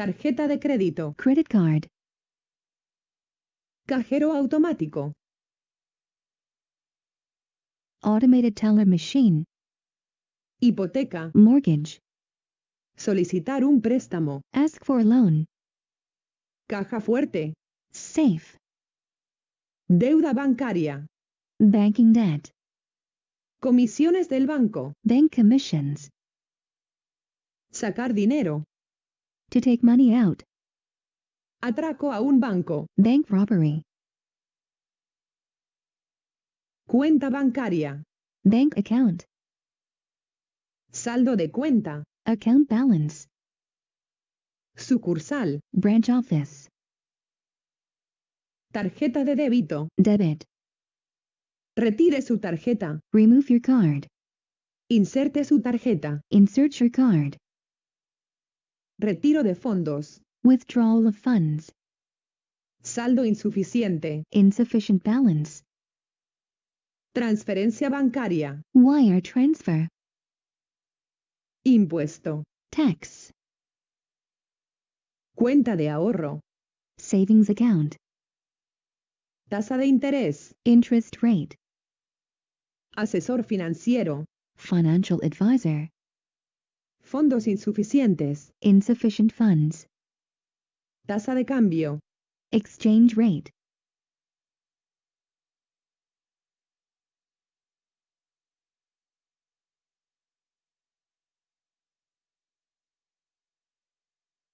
Tarjeta de crédito. credit card, Cajero automático. automated teller machine, Hipoteca. mortgage, Solicitar un préstamo. ask for a loan, Caja fuerte. safe, Deuda bancaria. banking debt, Comisiones del banco. bank commissions, Sacar dinero. To take money out, Atraco a un banco. bank robbery, Cuenta bancaria. bank account, Saldo de cuenta. account balance, Sucursal. branch office, Tarjeta de débito. debit, Retire su tarjeta. remove your card, Inserte su tarjeta. insert your card, Retiro de fondos. withdrawal of funds, Saldo insuficiente. insufficient balance, Transferencia bancaria. wire transfer, Impuesto. tax, Cuenta de ahorro. savings account, Tasa de interés. interest rate, Asesor financiero. financial advisor, Fondos insuficientes. insufficient funds, Tasa de cambio. exchange rate,